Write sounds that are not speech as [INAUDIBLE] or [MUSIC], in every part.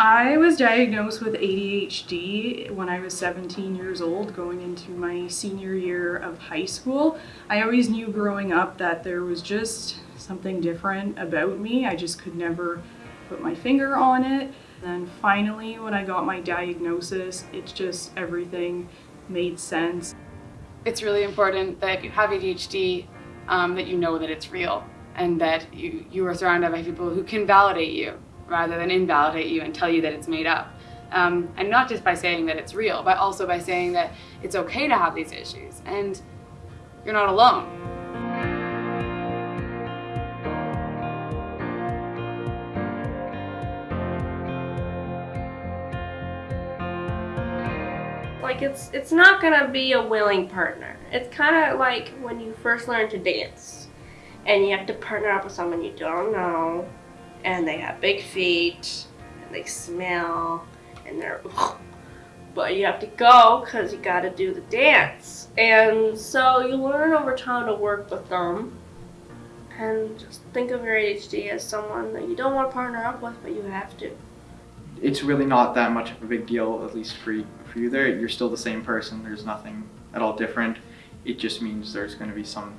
I was diagnosed with ADHD when I was 17 years old, going into my senior year of high school. I always knew growing up that there was just something different about me. I just could never put my finger on it. And finally, when I got my diagnosis, it's just everything made sense. It's really important that if you have ADHD, um, that you know that it's real and that you, you are surrounded by people who can validate you rather than invalidate you and tell you that it's made up. Um, and not just by saying that it's real, but also by saying that it's okay to have these issues and you're not alone. Like it's it's not gonna be a willing partner. It's kind of like when you first learn to dance and you have to partner up with someone you don't know and they have big feet and they smell and they're [LAUGHS] but you have to go because you got to do the dance. And so you learn over time to work with them. And just think of your ADHD as someone that you don't want to partner up with but you have to. It's really not that much of a big deal at least for you, for you there. You're still the same person there's nothing at all different. It just means there's going to be some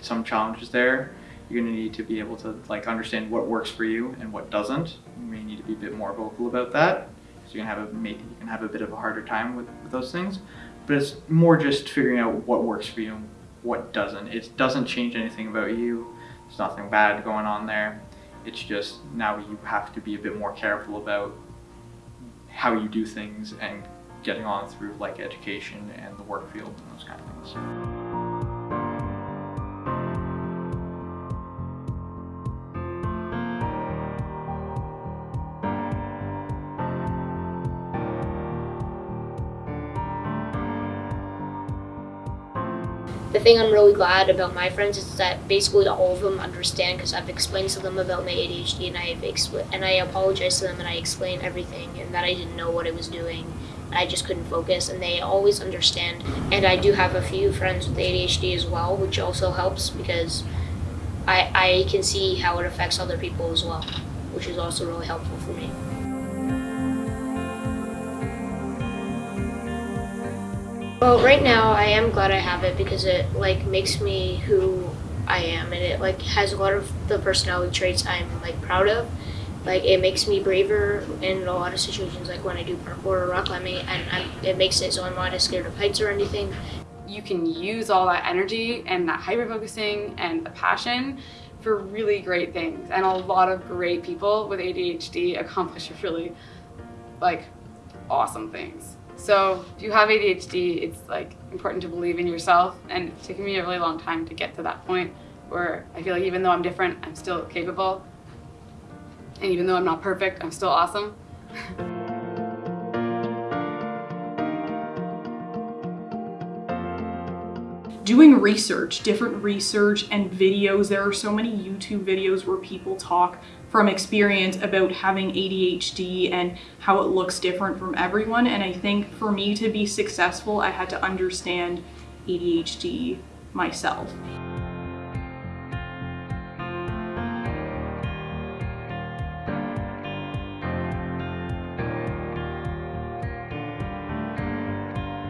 some challenges there you're going to need to be able to like understand what works for you and what doesn't. You may need to be a bit more vocal about that. So you can have a maybe you can have a bit of a harder time with, with those things. But it's more just figuring out what works for you and what doesn't. It doesn't change anything about you. There's nothing bad going on there. It's just now you have to be a bit more careful about how you do things and getting on through like education and the work field and those kind of things. The thing I'm really glad about my friends is that basically all of them understand because I've explained to them about my ADHD and I've and I apologize to them and I explain everything and that I didn't know what I was doing. And I just couldn't focus and they always understand. And I do have a few friends with ADHD as well, which also helps because I, I can see how it affects other people as well, which is also really helpful for me. Well, right now I am glad I have it because it like makes me who I am and it like has a lot of the personality traits I'm like proud of. Like it makes me braver in a lot of situations like when I do parkour or rock climbing and I'm, it makes it so I'm not as scared of heights or anything. You can use all that energy and that hyper focusing and the passion for really great things and a lot of great people with ADHD accomplish really like awesome things. So if you have ADHD, it's like important to believe in yourself and it's taken me a really long time to get to that point where I feel like even though I'm different, I'm still capable. And even though I'm not perfect, I'm still awesome. [LAUGHS] doing research, different research and videos. There are so many YouTube videos where people talk from experience about having ADHD and how it looks different from everyone. And I think for me to be successful, I had to understand ADHD myself.